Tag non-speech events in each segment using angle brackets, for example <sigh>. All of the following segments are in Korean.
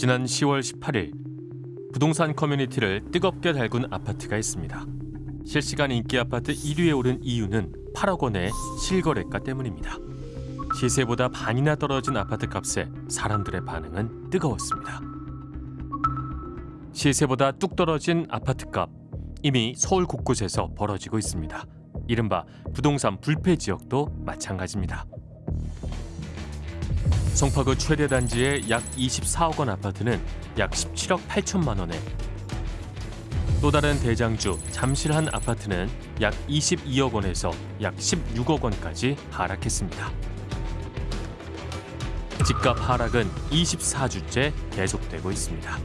지난 10월 18일 부동산 커뮤니티를 뜨겁게 달군 아파트가 있습니다. 실시간 인기 아파트 1위에 오른 이유는 8억 원의 실거래가 때문입니다. 시세보다 반이나 떨어진 아파트 값에 사람들의 반응은 뜨거웠습니다. 시세보다 뚝 떨어진 아파트 값 이미 서울 곳곳에서 벌어지고 있습니다. 이른바 부동산 불패 지역도 마찬가지입니다. 송파구 최대 단지의 약 24억 원 아파트는 약 17억 8천만 원에 또 다른 대장주 잠실 한 아파트는 약 22억 원에서 약 16억 원까지 하락했습니다. 집값 하락은 24주째 계속되고 있습니다.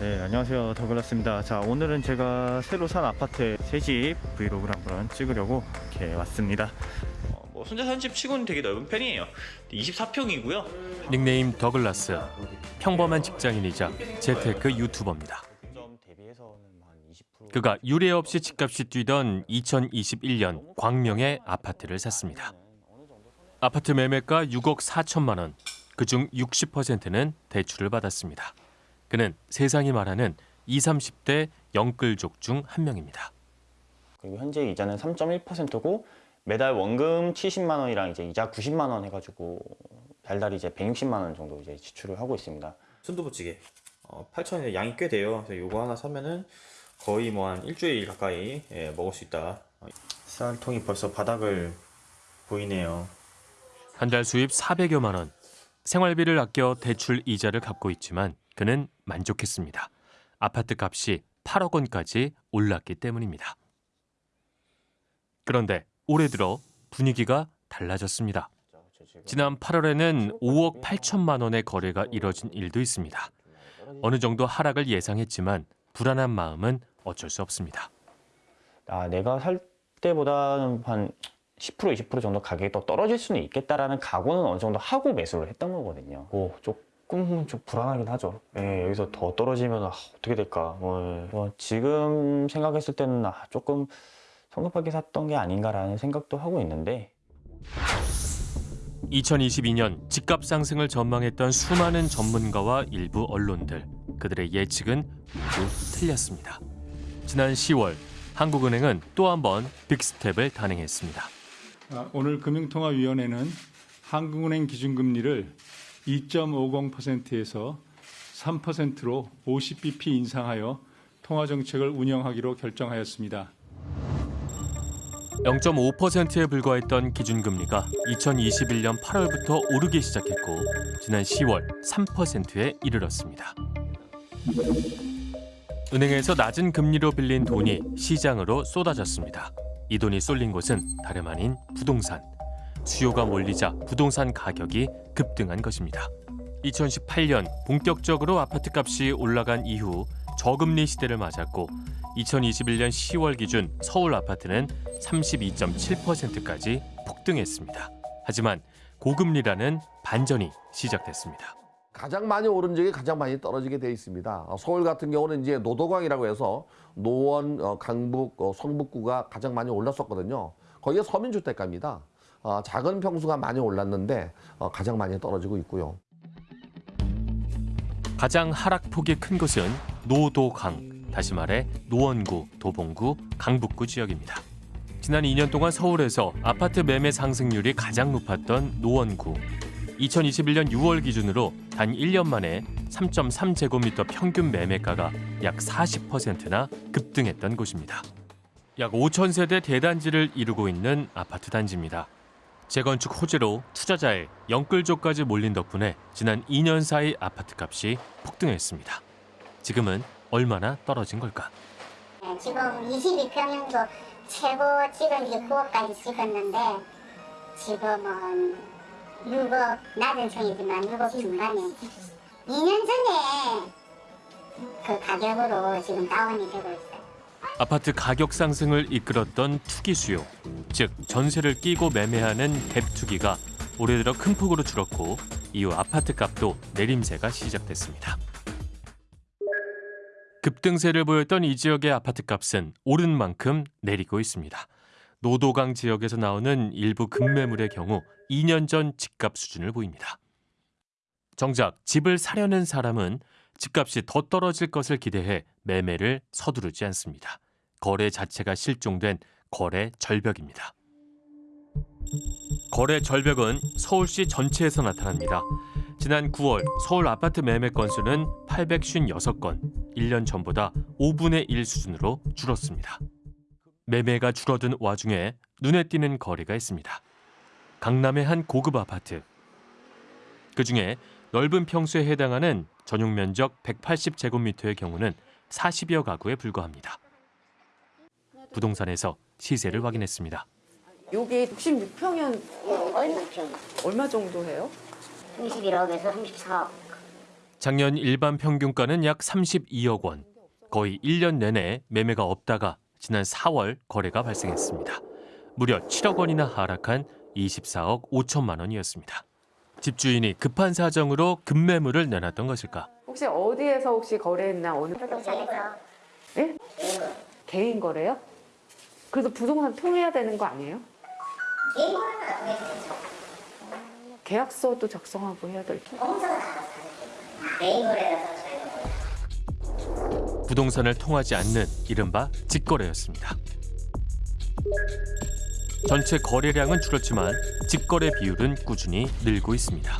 네, 안녕하세요. 더글라스입니다. 자, 오늘은 제가 새로 산 아파트 새 집 브이로그를 한번 찍으려고 이렇게 왔습니다. 어, 뭐 혼자 사는 집 치고는 되게 넓은 편이에요. 24평이고요. 닉네임 더글라스 평범한 직장인이자 재테크 유튜버입니다. 점 대비해서는 한 20%. 그가 유례 없이 집값이 뛰던 2021년 광명의 아파트를 샀습니다. 아파트 매매가 6억 4천만 원, 그중 60%는 대출을 받았습니다. 그는 세상이 말하는 20, 30대 영끌족 중 한 명입니다. 그리고 현재 이자는 3.1%고 매달 원금 70만 원이랑 이제 이자 90만 원 해가지고 달달 이제 160만 원 정도 이제 지출을 하고 있습니다. 순두부찌개. 어, 8천원에 양이 꽤 돼요. 그래서 요거 하나 사면은 거의 뭐 한 일주일 가까이 예, 먹을 수 있다. 어, 쌀통이 벌써 바닥을 보이네요. 한 달 수입 400여만 원. 생활비를 아껴 대출 이자를 갚고 있지만 그는 만족했습니다. 아파트 값이 8억 원까지 올랐기 때문입니다. 그런데 올해 들어 분위기가 달라졌습니다. 지난 8월에는 5억 8천만 원의 거래가 이뤄진 일도 있습니다. 어느 정도 하락을 예상했지만 불안한 마음은 어쩔 수 없습니다. 아, 내가 살 때보다는 한 10% 20% 정도 가격이 또 떨어질 수는 있겠다라는 각오는 어느 정도 하고 매수를 했던 거거든요. 오, 조금 좀 불안하긴 하죠. 예, 여기서 더 떨어지면 아, 어떻게 될까. 뭐, 뭐 지금 생각했을 때는 아, 조금 성급하게 샀던 게 아닌가라는 생각도 하고 있는데 2022년 집값 상승을 전망했던 수많은 전문가와 일부 언론들 그들의 예측은 모두 틀렸습니다. 지난 10월 한국은행은 또 한 번 빅스텝을 단행했습니다. 아, 오늘 금융통화위원회는 한국은행 기준금리를 2.50%에서 3%로 50bp 인상하여 통화정책을 운영하기로 결정하였습니다. 0.5%에 불과했던 기준금리가 2021년 8월부터 오르기 시작했고 지난 10월 3%에 이르렀습니다. 은행에서 낮은 금리로 빌린 돈이 시장으로 쏟아졌습니다. 이 돈이 쏠린 곳은 다름 아닌 부동산. 수요가 몰리자 부동산 가격이 급등한 것입니다. 2018년 본격적으로 아파트 값이 올라간 이후 저금리 시대를 맞았고 2021년 10월 기준 서울 아파트는 32.7%까지 폭등했습니다. 하지만 고금리라는 반전이 시작됐습니다. 가장 많이 오른 적이 가장 많이 떨어지게 돼 있습니다. 어, 서울 같은 경우는 이제 노도강이라고 해서 노원, 어, 강북, 어, 성북구가 가장 많이 올랐었거든요. 거기가 서민주택가입니다. 어, 작은 평수가 많이 올랐는데 어, 가장 많이 떨어지고 있고요. 가장 하락폭이 큰 곳은 노도강, 다시 말해 노원구, 도봉구, 강북구 지역입니다. 지난 2년 동안 서울에서 아파트 매매 상승률이 가장 높았던 노원구. 2021년 6월 기준으로 단 1년 만에 3.3제곱미터 평균 매매가가 약 40%나 급등했던 곳입니다. 약 5천 세대 대단지를 이루고 있는 아파트 단지입니다. 재건축 호재로 투자자의 영끌족까지 몰린 덕분에 지난 2년 사이 아파트 값이 폭등했습니다. 지금은 얼마나 떨어진 걸까? 네, 지금 22평형도 최고 찍은 게 9억까지 찍었는데 지금은 6억 낮은 층이지만 6억 중반에 2년 전에 그 가격으로 지금 다운이 되고 있어요. 아파트 가격 상승을 이끌었던 투기 수요, 즉 전세를 끼고 매매하는 갭 투기가 올해 들어 큰 폭으로 줄었고 이후 아파트 값도 내림세가 시작됐습니다. 급등세를 보였던 이 지역의 아파트 값은 오른 만큼 내리고 있습니다. 노도강 지역에서 나오는 일부 급매물의 경우 2년 전 집값 수준을 보입니다. 정작 집을 사려는 사람은 집값이 더 떨어질 것을 기대해 매매를 서두르지 않습니다. 거래 자체가 실종된 거래 절벽입니다. 거래 절벽은 서울시 전체에서 나타납니다. 지난 9월 서울 아파트 매매 건수는 856건, 1년 전보다 5분의 1 수준으로 줄었습니다. 매매가 줄어든 와중에 눈에 띄는 거래가 있습니다. 강남의 한 고급 아파트. 그중에 넓은 평수에 해당하는 전용 면적 180제곱미터의 경우는 40여 가구에 불과합니다. 부동산에서 시세를 확인했습니다. 여기 66평이면 얼마? 정도 해요? 21억에서 34억. 작년 일반 평균가는 약 32억 원. 거의 1년 내내 매매가 없다가 지난 4월 거래가 발생했습니다. 무려 7억 원이나 하락한 24억 5천만 원이었습니다. 집주인이 급한 사정으로 급매물을 내놨던 것일까? 혹시 어디에서 혹시 거래했나 어느 부동산에서 예? 개인 거래요? 그래서 부동산 통해야 되는 거 아니에요? 계약서도 작성하고 해야 될 텐데. 부동산을 통하지 않는 이른바 직거래였습니다. 전체 거래량은 줄었지만 직거래 비율은 꾸준히 늘고 있습니다.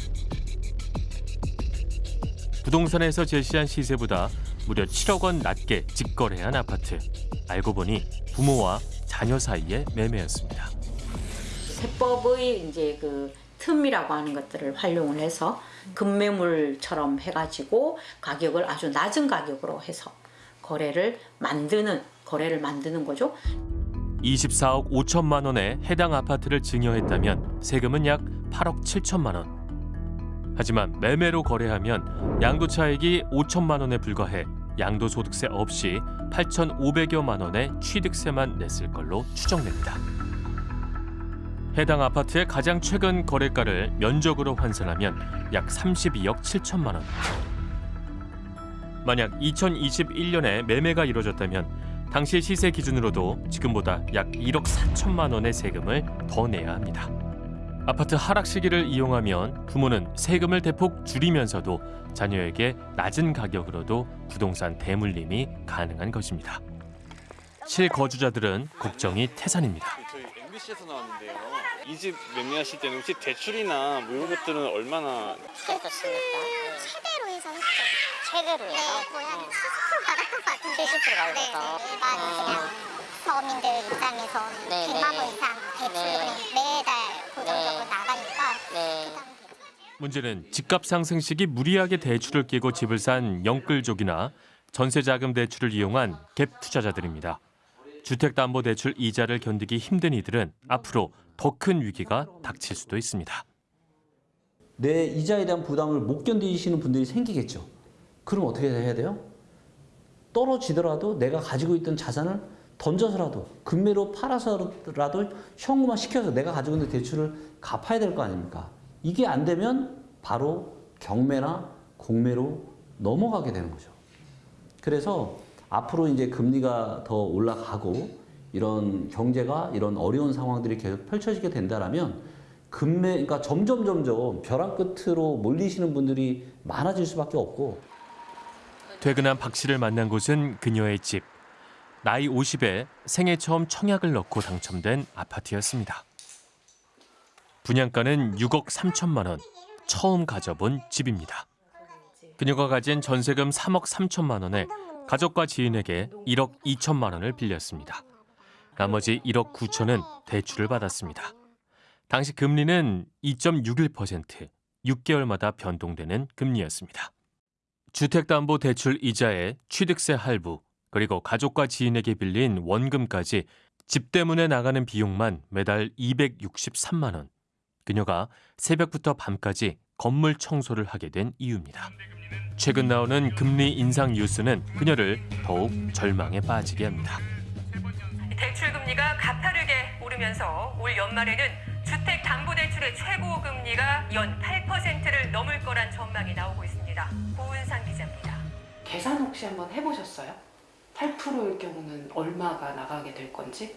부동산에서 제시한 시세보다 무려 7억 원 낮게 직거래한 아파트. 알고 보니 부모와 자녀 사이의 매매였습니다. 세법의 이제 그 틈이라고 하는 것들을 활용을 해서 급매물처럼 해가지고 가격을 아주 낮은 가격으로 해서 거래를 만드는 거래를 만드는 거죠. 24억 5천만 원에 해당 아파트를 증여했다면 세금은 약 8억 7천만 원. 하지만 매매로 거래하면 양도차익이 5천만 원에 불과해 양도소득세 없이 8,500여만 원의 취득세만 냈을 걸로 추정됩니다. 해당 아파트의 가장 최근 거래가를 면적으로 환산하면 약 32억 7천만 원. 만약 2021년에 매매가 이뤄졌다면 당시 시세 기준으로도 지금보다 약 1억 4천만 원의 세금을 더 내야 합니다. 아파트 하락 시기를 이용하면 부모는 세금을 대폭 줄이면서도 자녀에게 낮은 가격으로도 부동산 대물림이 가능한 것입니다. 실거주자들은 걱정이 태산입니다. 저희 MBC에서 나왔는데요. 이 집 매매하실 때는 혹시 대출이나 뭐 이런 것들은 얼마나 그렇습니까? 최대로 해서 했죠. 최대로 해서? 네, 거의 한 70% 받은 것 같은데. 70% 받아서? 네, 일반 그냥 서민들 입장에서는 네, 100만 네. 원 이상 네. 그냥 매달 문제는 집값 상승 시기 무리하게 대출을 끼고 집을 산 영끌족이나 전세자금 대출을 이용한 갭 투자자들입니다. 주택담보대출 이자를 견디기 힘든 이들은 앞으로 더 큰 위기가 닥칠 수도 있습니다. 내 이자에 대한 부담을 못 견디시는 분들이 생기겠죠. 그럼 어떻게 해야 돼요? 떨어지더라도 내가 가지고 있던 자산을 던져서라도 금매로 팔아서라도 현금화 시켜서 내가 가지고 있는 대출을 갚아야 될 거 아닙니까? 이게 안 되면 바로 경매나 공매로 넘어가게 되는 거죠. 그래서 앞으로 이제 금리가 더 올라가고 이런 경제가 이런 어려운 상황들이 계속 펼쳐지게 된다라면 금매 그러니까 점점 점점 벼랑 끝으로 몰리시는 분들이 많아질 수밖에 없고 퇴근한 박 씨를 만난 곳은 그녀의 집. 나이 50에 생애 처음 청약을 넣고 당첨된 아파트였습니다. 분양가는 6억 3천만 원. 처음 가져본 집입니다. 그녀가 가진 전세금 3억 3천만 원에 가족과 지인에게 1억 2천만 원을 빌렸습니다. 나머지 1억 9천은 대출을 받았습니다. 당시 금리는 2.61%, 6개월마다 변동되는 금리였습니다. 주택담보대출 이자에 취득세 할부, 그리고 가족과 지인에게 빌린 원금까지 집 때문에 나가는 비용만 매달 263만 원. 그녀가 새벽부터 밤까지 건물 청소를 하게 된 이유입니다. 최근 나오는 금리 인상 뉴스는 그녀를 더욱 절망에 빠지게 합니다. 대출 금리가 가파르게 오르면서 올 연말에는 주택 담보 대출의 최고 금리가 연 8%를 넘을 거란 전망이 나오고 있습니다. 고은상 기자입니다. 계산 혹시 한번 해보셨어요? 8%일 경우는 얼마가 나가게 될 건지?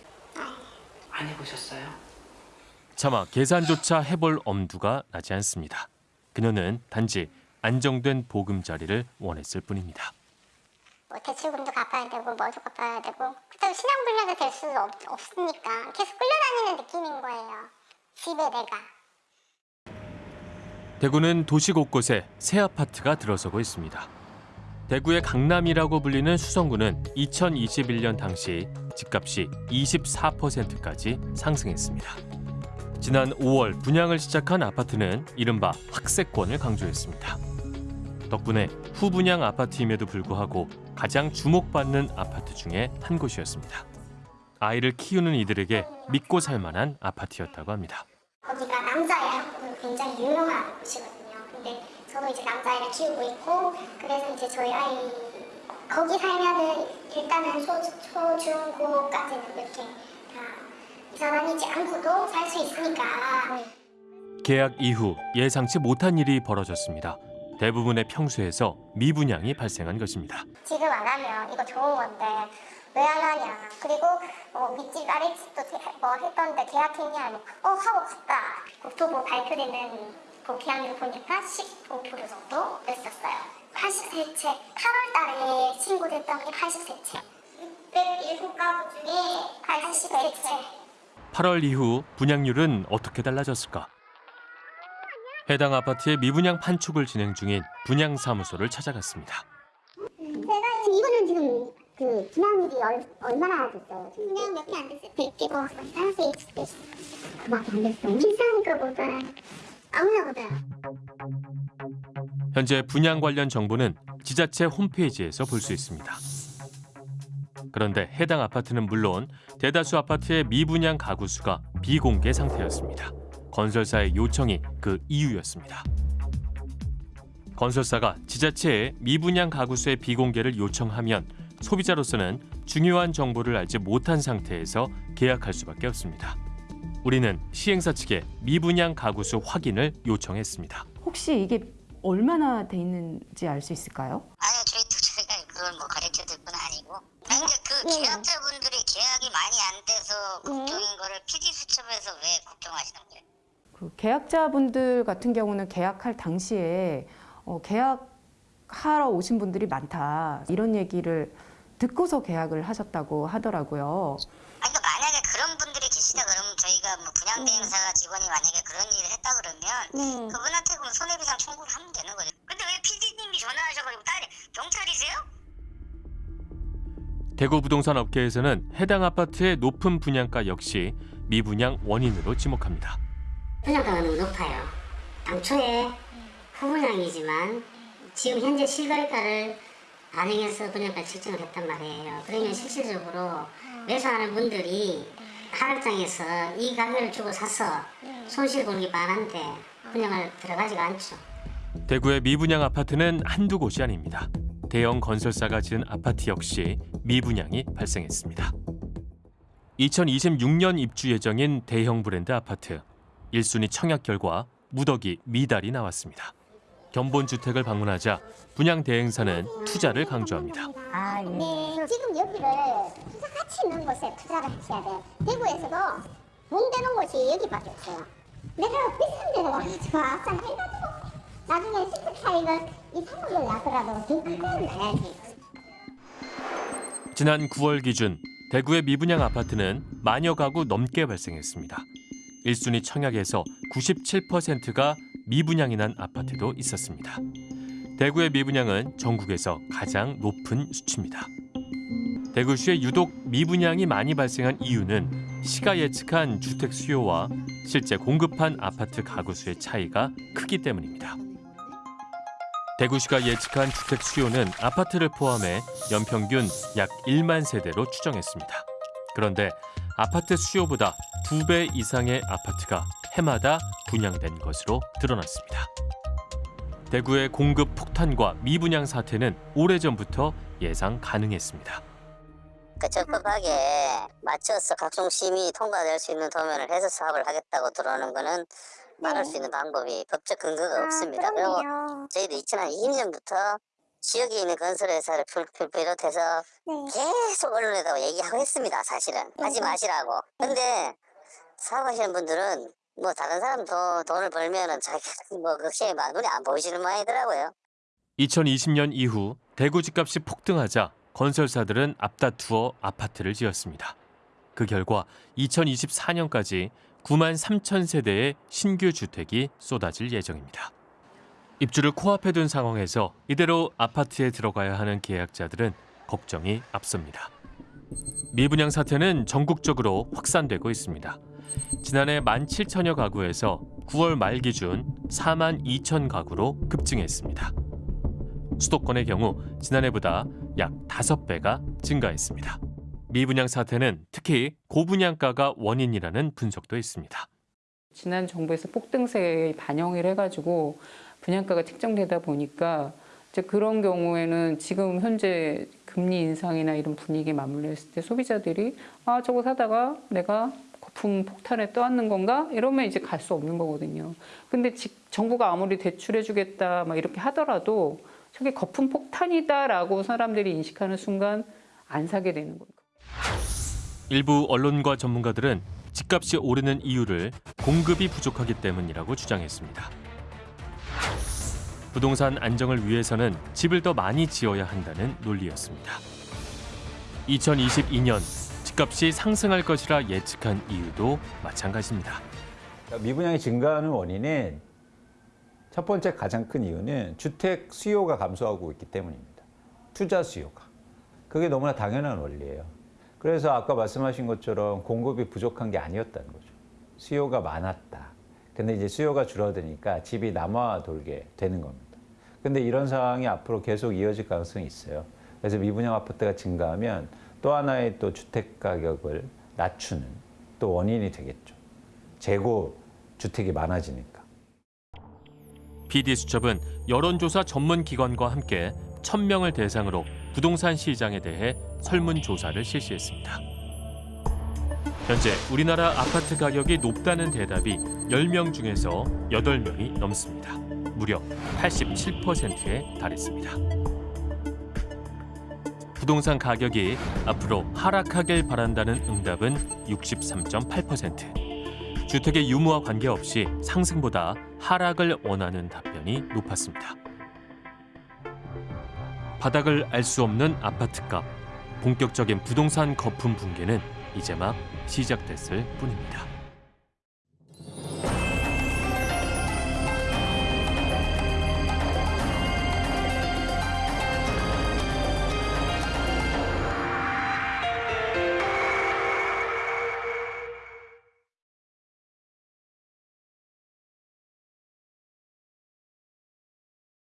안 해보셨어요? 차마 계산조차 해볼 엄두가 나지 않습니다. 그녀는 단지 안정된 보금자리를 원했을 뿐입니다. 뭐 대출금도 갚아야 되고 뭐도 갚아야 되고 그렇다고 신앙불량도 될 수 없으니까 계속 끌려다니는 느낌인 거예요. 집에 내가. 대구는 도시 곳곳에 새 아파트가 들어서고 있습니다. 대구의 강남이라고 불리는 수성구는 2021년 당시 집값이 24%까지 상승했습니다. 지난 5월 분양을 시작한 아파트는 이른바 학세권을 강조했습니다. 덕분에 후분양 아파트임에도 불구하고 가장 주목받는 아파트 중에 한 곳이었습니다. 아이를 키우는 이들에게 믿고 살 만한 아파트였다고 합니다. 거기가 남자애하고 굉장히 유명한 곳이거든요. 근데 저도 이제 남자애를 키우고 있고 그래서 이제 저희 아이 거기 살면은 일단은 초, 초, 중, 고까지는 이렇게 다니지 않고도 살 수 있으니까. 계약 이후 예상치 못한 일이 벌어졌습니다. 대부분의 평수에서 미분양이 발생한 것입니다. 지금 안 하면 이거 좋은 건데 왜 안 하냐. 그리고 어, 밑집 아랫집도 대- 뭐 했던데 계약했냐 어 하고 갔다. 국토부 발표되는 그 계약률 보니까 15% 정도 됐었어요. 80세채 8월 달에 신고됐던 게 80세채. 607가구 중에 80세채 8월 이후 분양률은 어떻게 달라졌을까? 해당 아파트의 미분양 판촉을 진행 중인 분양사무소를 찾아갔습니다. 제가 이거는 지금 그 분양률이 얼, 얼마나 됐어요? 분양 몇 개 안 됐어요. 100개 뭐 따라서 익숙해 그밖에 안 됐어요. 비싼 거보다 아무나 보다 현재 분양 관련 정보는 지자체 홈페이지에서 볼 수 있습니다. 그런데 해당 아파트는 물론 대다수 아파트의 미분양 가구 수가 비공개 상태였습니다. 건설사의 요청이 그 이유였습니다. 건설사가 지자체에 미분양 가구 수의 비공개를 요청하면 소비자로서는 중요한 정보를 알지 못한 상태에서 계약할 수밖에 없습니다. 우리는 시행사 측에 미분양 가구 수 확인을 요청했습니다. 혹시 이게 얼마나 돼 있는지 알 수 있을까요? 아니요, 저희도 저희가 그걸 뭐 가르쳐 줄 근데 그 계약자분들이 계약이 많이 안 돼서 걱정인 거를 PD 수첩에서 왜 걱정하시는 거예요? 그 계약자분들 같은 경우는 계약할 당시에 어, 계약하러 오신 분들이 많다 이런 얘기를 듣고서 계약을 하셨다고 하더라고요. 아니, 그러니까 만약에 그런 분들이 계시다 그러면 저희가 뭐 분양대행사가 직원이 만약에 그런 일을 했다 그러면 그분한테 그럼 손해배상 청구를 하면 되는 거죠. 근데 왜 PD님이 전화하셔가지고 딸이 경찰이세요? 대구 부동산 업계에서는 해당 아파트의 높은 분양가 역시 미분양 원인으로 지목합니다. 분양가가 너무 높아요. 당초에 후분양이지만 지금 현재 실거래가를 반영해서 분양가 책정을 했단 말이에요. 그러면 실질적으로 매수하는 분들이 하락장에서 이 가격을 주고 사서 손실 보는 게 많은데 분양을 들어가지가 않죠. 대구의 미분양 아파트는 한두 곳이 아닙니다. 대형 건설사가 지은 아파트 역시 미분양이 발생했습니다. 2026년 입주 예정인 대형 브랜드 아파트. 1순위 청약 결과 무더기 미달이 나왔습니다. 견본 주택을 방문하자 분양 대행사는 투자를 강조합니다. 아, 네. 지금 여기를 투자 가치 있는 곳에 투자를 하셔야 돼요. 대구에서도 돈 되는 곳이 여기밖에 없어요. 내가 비싼 데를 와가지고 아싸 해가지고 나중에 시트 차익을 이 상품을 나더라도 더 크게 나야지. 지난 9월 기준 대구의 미분양 아파트는 만여 가구 넘게 발생했습니다. 1순위 청약에서 97%가 미분양이 난 아파트도 있었습니다. 대구의 미분양은 전국에서 가장 높은 수치입니다. 대구시에 유독 미분양이 많이 발생한 이유는 시가 예측한 주택 수요와 실제 공급한 아파트 가구 수의 차이가 크기 때문입니다. 대구시가 예측한 주택 수요는 아파트를 포함해 연평균 약 1만 세대로 추정했습니다. 그런데 아파트 수요보다 두배 이상의 아파트가 해마다 분양된 것으로 드러났습니다. 대구의 공급 폭탄과 미분양 사태는 오래전부터 예상 가능했습니다. 그 적법하게 맞춰서 각종 심의 통과될 수 있는 도면을 해서 사업을 하겠다고 들어오는 거는 말할 수 있는 방법이 법적 근거가 없습니다. 그리고 저희도 2020년부터 지역에 있는 건설회사를 비롯해서 계속 언론에다가 얘기하고 했습니다. 사실은 하지 마시라고. 근데 사업하시는 분들은 뭐 다른 사람 더 돈을 벌면은 자기 <laughs> 뭐 그렇게 눈이 안 보이시는 모양이더라고요. 2020년 이후 대구 집값이 폭등하자 건설사들은 앞다투어 아파트를 지었습니다. 그 결과 2024년까지 9만 3천 세대의 신규 주택이 쏟아질 예정입니다. 입주를 코앞에 둔 상황에서 이대로 아파트에 들어가야 하는 계약자들은 걱정이 앞섭니다. 미분양 사태는 전국적으로 확산되고 있습니다. 지난해 1만 7천여 가구에서 9월 말 기준 4만 2천 가구로 급증했습니다. 수도권의 경우 지난해보다 약 5배가 증가했습니다. 미분양 사태는 특히 고분양가가 원인이라는 분석도 있습니다. 지난 정부에서 폭등세에 반영을 해가지고 분양가가 책정되다 보니까 이제 그런 경우에는 지금 현재 금리 인상이나 이런 분위기에 맞물려 있을 때 소비자들이 아 저거 사다가 내가 거품 폭탄에 떠안는 건가 이러면 이제 갈 수 없는 거거든요. 근데 지, 정부가 아무리 대출해주겠다 막 이렇게 하더라도 저게 거품 폭탄이다라고 사람들이 인식하는 순간 안 사게 되는 거예요. 일부 언론과 전문가들은 집값이 오르는 이유를 공급이 부족하기 때문이라고 주장했습니다. 부동산 안정을 위해서는 집을 더 많이 지어야 한다는 논리였습니다. 2022년 집값이 상승할 것이라 예측한 이유도 마찬가지입니다. 미분양이 증가하는 원인은 첫 번째 가장 큰 이유는 주택 수요가 감소하고 있기 때문입니다. 투자 수요가. 그게 너무나 당연한 원리예요. 그래서 아까 말씀하신 것처럼 공급이 부족한 게 아니었다는 거죠. 수요가 많았다. 근데 이제 수요가 줄어드니까 집이 남아 돌게 되는 겁니다. 근데 이런 상황이 앞으로 계속 이어질 가능성이 있어요. 그래서 미분양 아파트가 증가하면 또 하나의 또 주택 가격을 낮추는 또 원인이 되겠죠. 재고 주택이 많아지니까. PD수첩은 여론조사 전문 기관과 함께 1000명을 대상으로 부동산 시장에 대해 설문조사를 실시했습니다. 현재 우리나라 아파트 가격이 높다는 대답이 10명 중에서 8명이 넘습니다. 무려 87%에 달했습니다. 부동산 가격이 앞으로 하락하길 바란다는 응답은 63.8%. 주택의 유무와 관계없이 상승보다 하락을 원하는 답변이 높았습니다. 바닥을 알 수 없는 아파트값, 본격적인 부동산 거품 붕괴는 이제 막 시작됐을 뿐입니다.